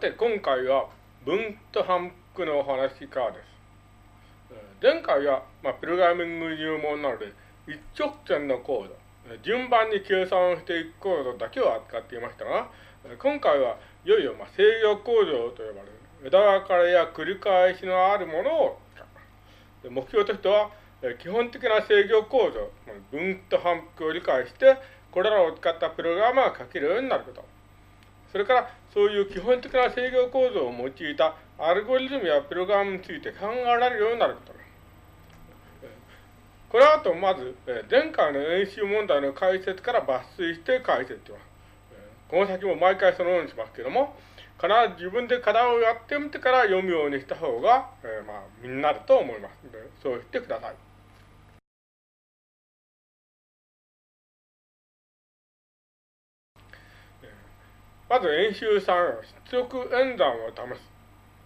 て、今回は分と反復のお話からです。前回は、まあ、プログラミング入門なので、一直線のコード、順番に計算をしていくコードだけを扱っていましたが、今回はいよいよ、まあ、制御工場と呼ばれる枝分かれや繰り返しのあるものを目標としては、基本的な制御構造、分と反復を理解して、これらを使ったプログラムが書けるようになること。それから、そういう基本的な制御構造を用いたアルゴリズムやプログラムについて考えられるようになること。これはと、まず、前回の演習問題の解説から抜粋して解説します。この先も毎回そのようにしますけども、必ず自分で課題をやってみてから読むようにした方が、え、まあ、身になると思いますので、そうしてください。まず演習3、出力演算を試す。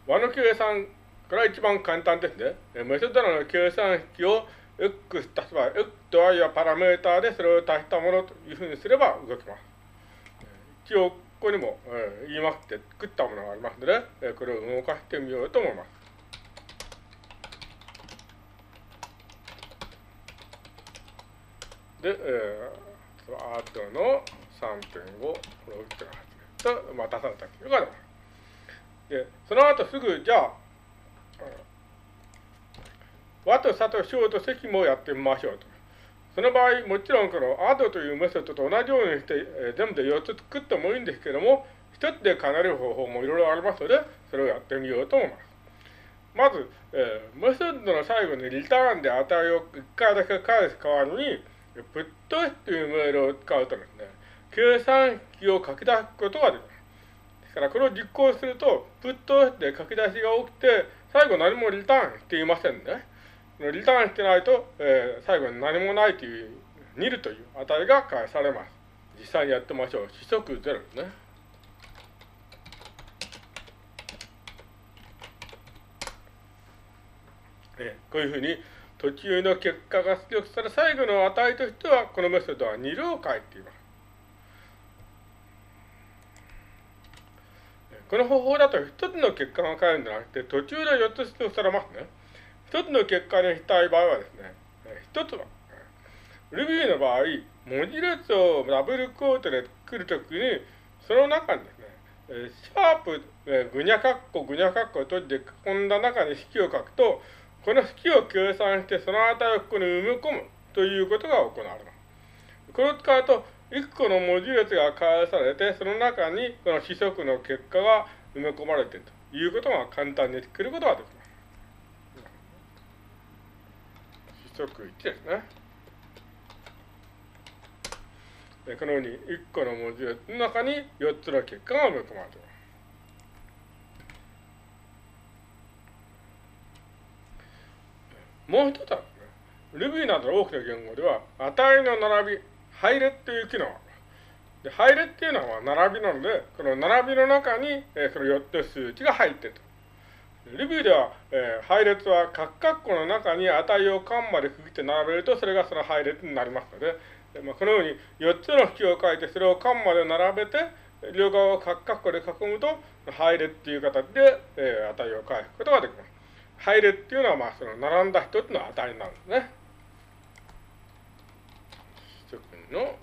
和の計算から一番簡単ですね。メソッドの計算式を x 足す場合、x と y はパラメーターでそれを足したものというふうにすれば動きます。一応、ここにも、えー、言いますって作ったものがありますので、えー、これを動かしてみようと思います。で、えー、あとの3.5、これを打ってと、まあ、出されたというかで、その後すぐ、じゃあ、和と佐と小と積もやってみましょうと。その場合、もちろんこの add というメソッドと同じようにして、えー、全部で4つ作ってもいいんですけども、1つでかなる方法もいろいろありますので、それをやってみようと思います。まず、えー、メソッドの最後にリターンで値を1回だけ返す代わりに、プットというメールを使うとですね、計算式を書き出すことができます。ですから、これを実行すると、プットで書き出しが起きて、最後何もリターンしていませんね。リターンしてないと、えー、最後に何もないという、ニルという値が返されます。実際にやってみましょう。四則ゼロですね。えー、こういうふうに途中の結果が出力され、最後の値としては、このメソッドはニルを書いています。この方法だと一つの結果が返るんじゃなくて、途中で4つ出力されますね。一つの結果にしたい場合はですね、一つは、Ruby の場合、文字列をダブルコートで作るときに、その中にですね、シャープ、ぐにゃかっこ、ぐにゃかっこを閉じて囲んだ中に式を書くと、この式を計算してその値をここに埋め込むということが行われます。これを使うと、1個の文字列が返されて、その中にこの子則の結果が埋め込まれているということが簡単に作ることができます。即1ですね。このように1個の文字列の中に4つの結果が埋め込まれています。もう一つはね、Ruby などの多くの言語では、値の並び、配列という機能。で、配列っていうのは並びなので、この並びの中に、えー、その4つ数値が入っていると。ルビーでは、えー、配列は各括弧の中に値を間まで区切って並べると、それがその配列になりますので、えまあ、このように4つの式を書いて、それを間まで並べて、両側を各括弧で囲むと、配列っていう形で、えー、値を返すことができます。配列っていうのは、まあ、その並んだ一つの値になるんですね。の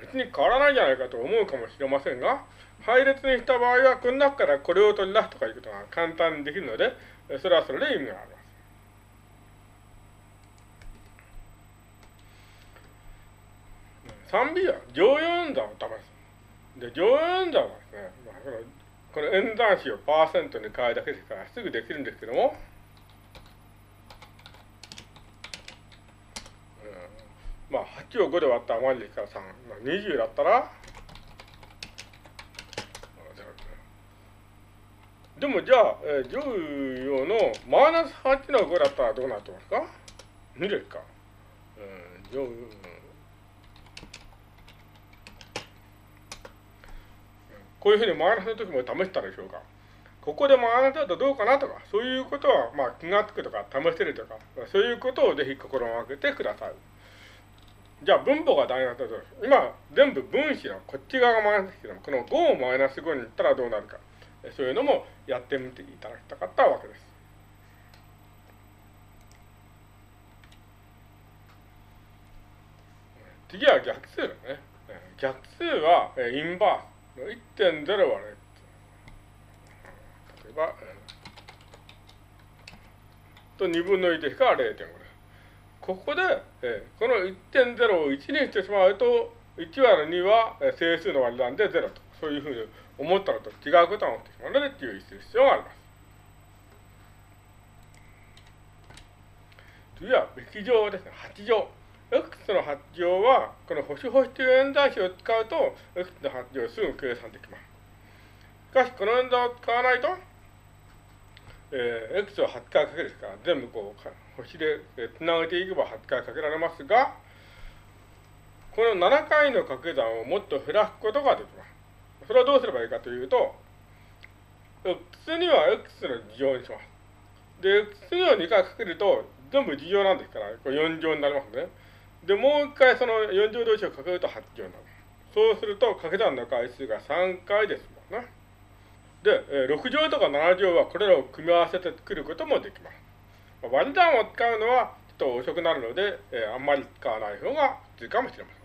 別に変わらないじゃないかと思うかもしれませんが、配列にした場合は、この中からこれを取り出すとかいうことが簡単にできるので、それはそれで意味があります。3B は乗用演算を試す。で、乗用演算はですね、まあ、このこの演算子をパーセントに変えるだけですからすぐできるんですけども、うん、まあ8を5で割ったら余りですから3、まあ、20だったら、でもじゃあ、えー、乗用のマイナス8の5だったらどうなってますか ?2 ですか。うん、乗用、こういうふうにマイナスの時も試したでしょうか。ここでマイナスだとどうかなとか、そういうことは、まあ、気がつくとか、試せるとか、そういうことをぜひ心がけてください。じゃあ分母がマイナスだと、今全部分子のこっち側がマイナスですけども、この5をマイナス5にいったらどうなるか、そういうのもやってみていただきたかったわけです。次は逆数だね。逆数はインバースの1.0割れ。例えば、と2分の1引か0.5です。ここで、えこの1.0を1にしてしまうと、1割る2は整数の割り算で0と、そういうふうに思ったのと違うことが起きてしまうので注意する必要があります。次は、べき乗ですね、8乗。x の8乗は、この星星という演算子を使うと、x の8乗をすぐ計算できます。しかし、この演算を使わないと、えー、x を8回かけるですから、全部こう、星でつなげていけば8回かけられますが、この7回の掛け算をもっと減らすことができます。それはどうすればいいかというと、x には x の事乗にします。で、x には2回かけると、全部事乗なんですから、これ4乗になりますね。で、もう一回その4乗同士をかけると8乗になる。そうすると、掛け算の回数が3回ですもんね。で、6乗とか7乗はこれらを組み合わせて作ることもできます。割り算を使うのはちょっと遅くなるので、えー、あんまり使わない方が普通かもしれません。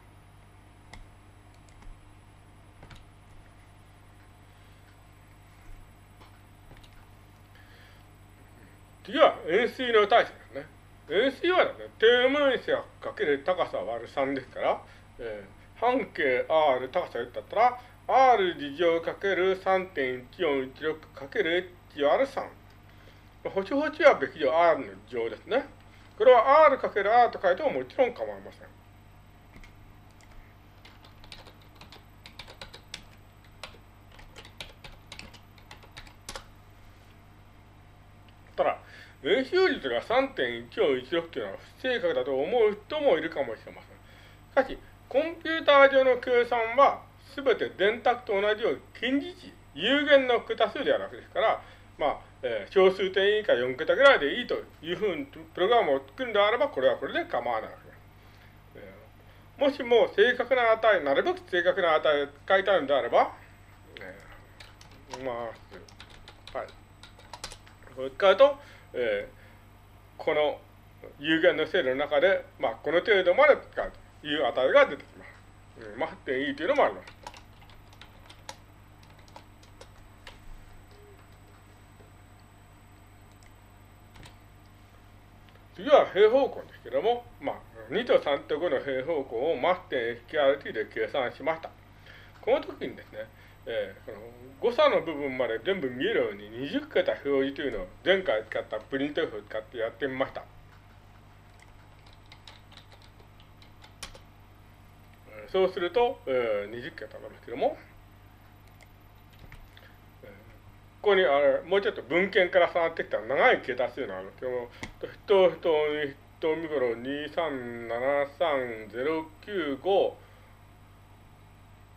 次は円錐の対処ですね。円錐はですね、底面積かける高さ割る3ですから、えー、半径 R 高さ1だったら、R 事乗かける3.1416かける H 割る3。星星はべき乗 R の乗ですね。これは R かける R と書いてももちろん構いません。ただ、円周率が3.1416というのは不正確だと思う人もいるかもしれません。しかし、コンピューター上の計算はすべて電卓と同じように近似値、有限の桁数ではなくですから、まあ、えー、小数点以下4桁ぐらいでいいというふうにプログラムを作るんであれば、これはこれで構わないわけです。えー、もしも正確な値、なるべく正確な値を使いたいのであれば、えー、まあ、はい。これ使うと、えー、この有限の制度の中で、まあ、この程度まで使うという値が出てきます。うん、まあ、8.2というのもあります。次は平方根ですけども、まあ、2と3と5の平方根をマス点 SQRT で計算しました。この時にですね、えー、この誤差の部分まで全部見えるように20桁表示というのを前回使ったプリントフを使ってやってみました。そうすると、えー、20桁なんですけども、ここにあれもうちょっと文献から触ってきた長い桁数なんですけども、人人人見頃2373095こ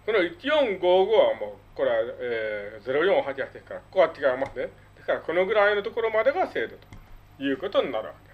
の1455はもうこれは、えー、0488ですから、ここは違いますね。ですから、このぐらいのところまでが精度ということになるわけ。